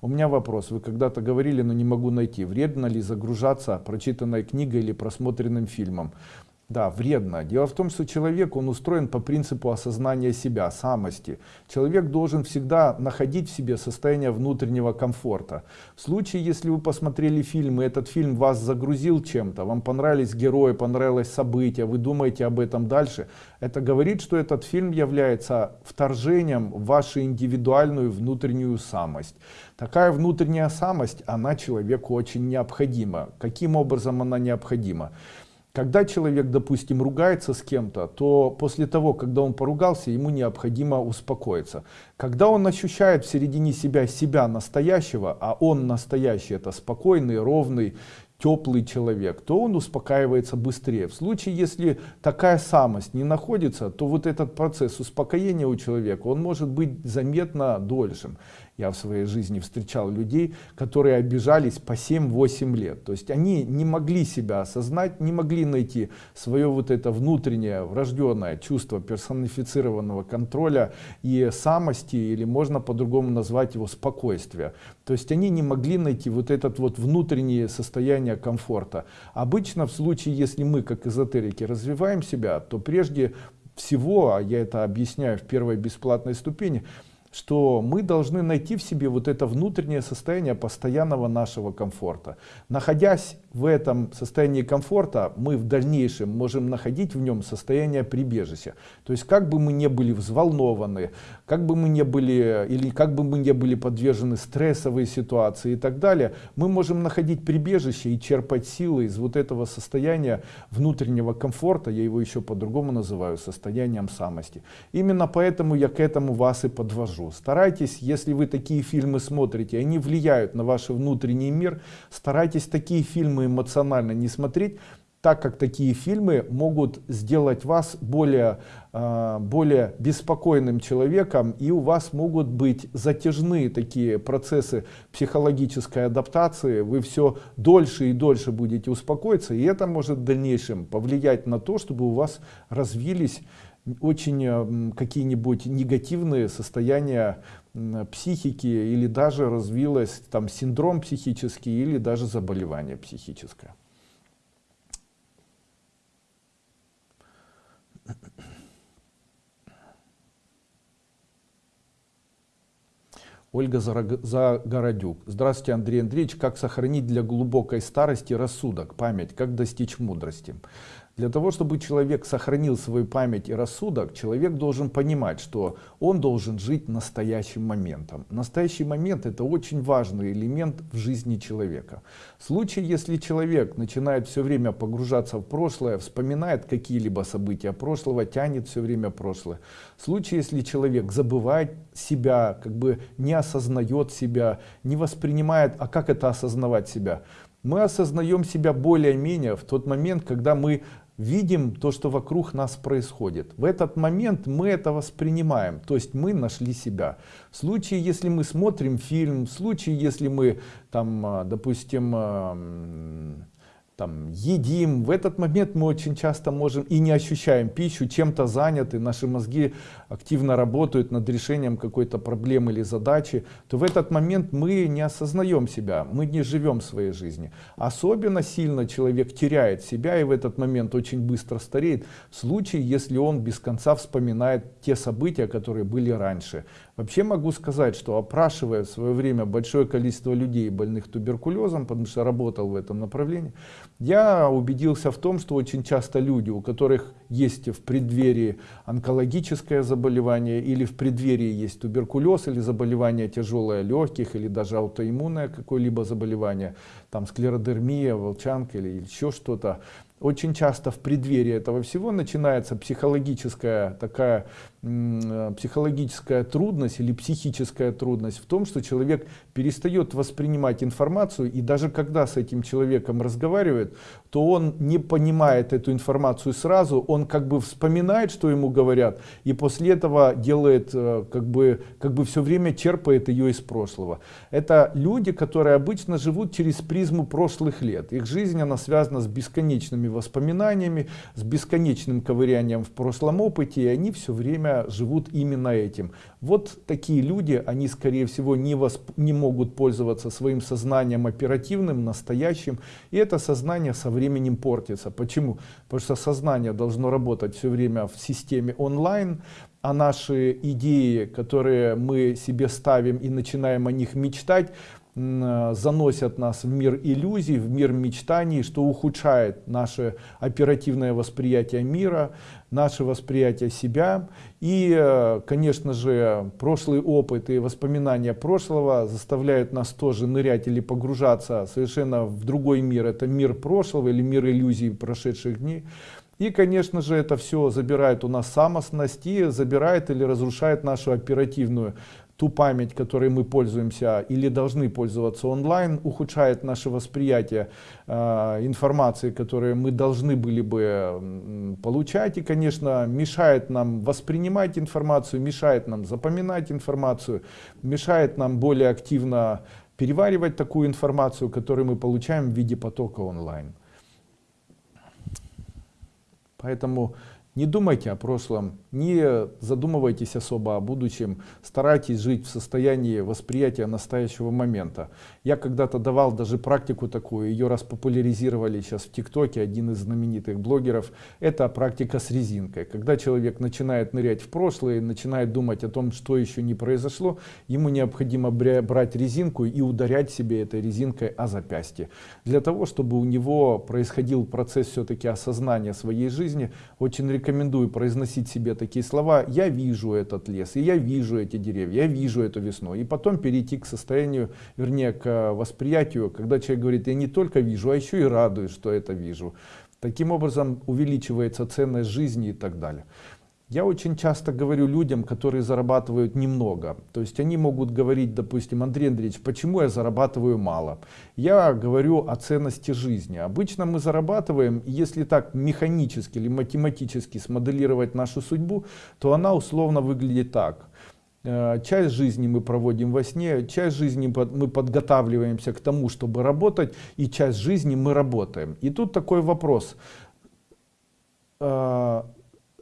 У меня вопрос. Вы когда-то говорили, но не могу найти. Вредно ли загружаться прочитанной книгой или просмотренным фильмом? Да, вредно. Дело в том, что человек, он устроен по принципу осознания себя, самости. Человек должен всегда находить в себе состояние внутреннего комфорта. В случае, если вы посмотрели фильм, и этот фильм вас загрузил чем-то, вам понравились герои, понравилось событие, вы думаете об этом дальше, это говорит, что этот фильм является вторжением в вашу индивидуальную внутреннюю самость. Такая внутренняя самость, она человеку очень необходима. Каким образом она необходима? Когда человек, допустим, ругается с кем-то, то после того, когда он поругался, ему необходимо успокоиться. Когда он ощущает в середине себя себя настоящего, а он настоящий, это спокойный, ровный, теплый человек, то он успокаивается быстрее. В случае, если такая самость не находится, то вот этот процесс успокоения у человека, он может быть заметно дольшим. Я в своей жизни встречал людей, которые обижались по 7-8 лет. То есть они не могли себя осознать, не могли найти свое вот это внутреннее врожденное чувство персонифицированного контроля и самости, или можно по-другому назвать его спокойствие. То есть они не могли найти вот этот вот внутреннее состояние комфорта. Обычно в случае, если мы как эзотерики развиваем себя, то прежде всего, а я это объясняю в первой бесплатной ступени, что мы должны найти в себе вот это внутреннее состояние постоянного нашего комфорта. Находясь в этом состоянии комфорта, мы в дальнейшем можем находить в нем состояние прибежища. То есть как бы мы не были взволнованы, как бы мы не были, или как бы мы не были подвержены стрессовой ситуации и так далее, мы можем находить прибежище и черпать силы из вот этого состояния внутреннего комфорта, я его еще по-другому называю, состоянием самости. Именно поэтому я к этому вас и подвожу. Старайтесь, если вы такие фильмы смотрите, они влияют на ваш внутренний мир, старайтесь такие фильмы эмоционально не смотреть, так как такие фильмы могут сделать вас более, э, более беспокойным человеком, и у вас могут быть затяжные такие процессы психологической адаптации, вы все дольше и дольше будете успокоиться, и это может в дальнейшем повлиять на то, чтобы у вас развились очень э, какие-нибудь негативные состояния психики или даже развилось там синдром психический или даже заболевание психическое. Ольга Загородюк. Здравствуйте, Андрей Андреевич. Как сохранить для глубокой старости рассудок, память? Как достичь мудрости? Для того, чтобы человек сохранил свою память и рассудок, человек должен понимать, что он должен жить настоящим моментом. Настоящий момент это очень важный элемент в жизни человека. В случае, если человек начинает все время погружаться в прошлое, вспоминает какие-либо события прошлого, тянет все время прошлое. В случае, если человек забывает себя, как бы не осознает себя, не воспринимает, а как это осознавать себя? Мы осознаем себя более-менее в тот момент, когда мы видим то, что вокруг нас происходит. В этот момент мы это воспринимаем, то есть мы нашли себя. В случае, если мы смотрим фильм, в случае, если мы, там, а, допустим, там, едим. В этот момент мы очень часто можем и не ощущаем пищу, чем-то заняты, наши мозги активно работают над решением какой-то проблемы или задачи, то в этот момент мы не осознаем себя, мы не живем своей жизни. Особенно сильно человек теряет себя и в этот момент очень быстро стареет, в случае, если он без конца вспоминает те события, которые были раньше. Вообще могу сказать, что опрашивая в свое время большое количество людей, больных туберкулезом, потому что работал в этом направлении, я убедился в том, что очень часто люди, у которых есть в преддверии онкологическое заболевание или в преддверии есть туберкулез или заболевание тяжелое легких или даже аутоиммунное какое-либо заболевание, там склеродермия, волчанка или еще что-то, очень часто в преддверии этого всего начинается психологическая такая Э, психологическая трудность или психическая трудность в том, что человек перестает воспринимать информацию, и даже когда с этим человеком разговаривает, то он не понимает эту информацию сразу, он как бы вспоминает, что ему говорят, и после этого делает, э, как бы, как бы все время черпает ее из прошлого. Это люди, которые обычно живут через призму прошлых лет. Их жизнь, она связана с бесконечными бесконечными воспоминаниями, с бесконечным ковырянием в прошлом опыте, и они все время живут именно этим. Вот такие люди, они скорее всего не, восп... не могут пользоваться своим сознанием оперативным, настоящим, и это сознание со временем портится. Почему? Потому что сознание должно работать все время в системе онлайн, а наши идеи, которые мы себе ставим и начинаем о них мечтать, заносят нас в мир иллюзий, в мир мечтаний, что ухудшает наше оперативное восприятие мира, наше восприятие себя. И, э, конечно же, прошлый опыт и воспоминания прошлого заставляют нас тоже нырять или погружаться совершенно в другой мир. Это мир прошлого или мир иллюзий прошедших дней. И, конечно же, это все забирает у нас самостность и забирает или разрушает нашу оперативную ту память, которой мы пользуемся или должны пользоваться онлайн, ухудшает наше восприятие э, информации, которую мы должны были бы получать и, конечно, мешает нам воспринимать информацию, мешает нам запоминать информацию, мешает нам более активно переваривать такую информацию, которую мы получаем в виде потока онлайн. Поэтому не думайте о прошлом, не задумывайтесь особо о будущем, старайтесь жить в состоянии восприятия настоящего момента. Я когда-то давал даже практику такую, ее распопуляризировали сейчас в ТикТоке, один из знаменитых блогеров. Это практика с резинкой. Когда человек начинает нырять в прошлое, начинает думать о том, что еще не произошло, ему необходимо брать резинку и ударять себе этой резинкой о запястье. Для того, чтобы у него происходил процесс все-таки осознания своей жизни, очень рекомендую рекомендую произносить себе такие слова «я вижу этот лес», и «я вижу эти деревья», «я вижу эту весну». И потом перейти к состоянию, вернее, к восприятию, когда человек говорит «я не только вижу, а еще и радуюсь, что это вижу». Таким образом увеличивается ценность жизни и так далее. Я очень часто говорю людям, которые зарабатывают немного. То есть они могут говорить, допустим, Андрей Андреевич, почему я зарабатываю мало? Я говорю о ценности жизни. Обычно мы зарабатываем, если так механически или математически смоделировать нашу судьбу, то она условно выглядит так. Э, часть жизни мы проводим во сне, часть жизни мы подготавливаемся к тому, чтобы работать, и часть жизни мы работаем. И тут такой вопрос э,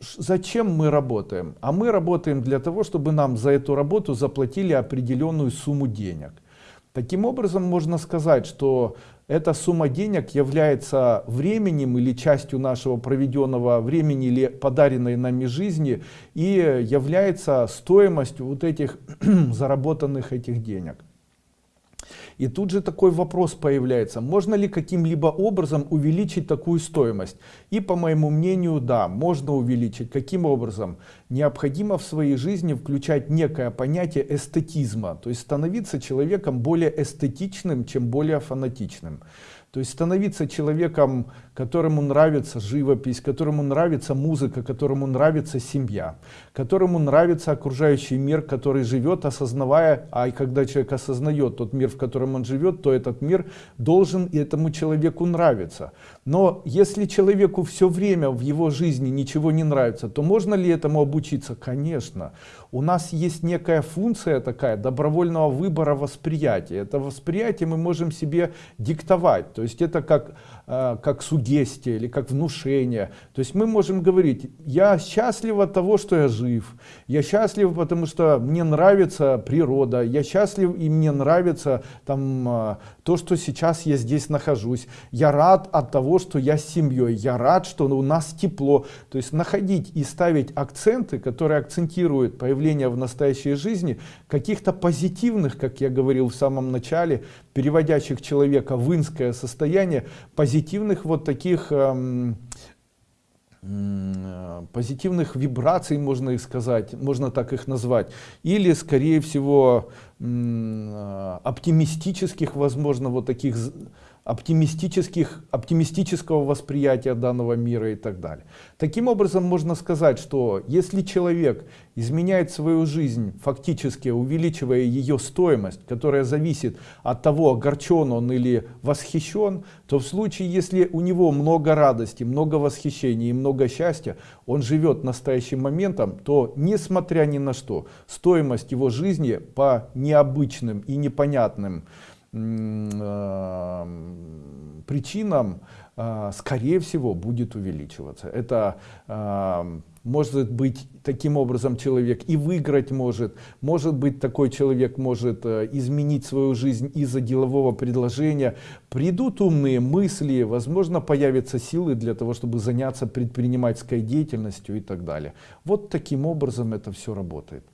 зачем мы работаем? А мы работаем для того, чтобы нам за эту работу заплатили определенную сумму денег. Таким образом, можно сказать, что эта сумма денег является временем или частью нашего проведенного времени или подаренной нами жизни и является стоимостью вот этих заработанных этих денег. И тут же такой вопрос появляется, можно ли каким-либо образом увеличить такую стоимость? И по моему мнению, да, можно увеличить. Каким образом? Необходимо в своей жизни включать некое понятие эстетизма, то есть становиться человеком более эстетичным, чем более фанатичным. То есть становиться человеком, которому нравится живопись, которому нравится музыка, которому нравится семья, которому нравится окружающий мир, который живет, осознавая, а и когда человек осознает тот мир, в котором он живет, то этот мир должен этому человеку нравиться. Но если человеку все время в его жизни ничего не нравится, то можно ли этому обучиться? Конечно. У нас есть некая функция такая добровольного выбора восприятия. Это восприятие мы можем себе диктовать. То есть это как Э, как сугестия или как внушение. То есть мы можем говорить, я счастлив от того, что я жив, я счастлив, потому что мне нравится природа, я счастлив и мне нравится там, э, то, что сейчас я здесь нахожусь, я рад от того, что я с семьей, я рад, что у нас тепло. То есть находить и ставить акценты, которые акцентируют появление в настоящей жизни каких-то позитивных, как я говорил в самом начале, переводящих человека в инское состояние, позитивных вот таких эм, позитивных вибраций, можно их сказать, можно так их назвать, или, скорее всего, э, оптимистических, возможно, вот таких оптимистических, оптимистического восприятия данного мира и так далее. Таким образом, можно сказать, что если человек изменяет свою жизнь, фактически увеличивая ее стоимость, которая зависит от того, огорчен он или восхищен, то в случае, если у него много радости, много восхищения и много счастья, он живет настоящим моментом, то несмотря ни на что, стоимость его жизни по необычным и непонятным причинам, э, скорее всего, будет увеличиваться. Это э, может быть таким образом человек и выиграть может может быть такой человек может э, изменить свою жизнь из-за делового предложения. Придут умные мысли возможно появятся силы для того чтобы заняться предпринимательской деятельностью и так далее. Вот таким образом это все работает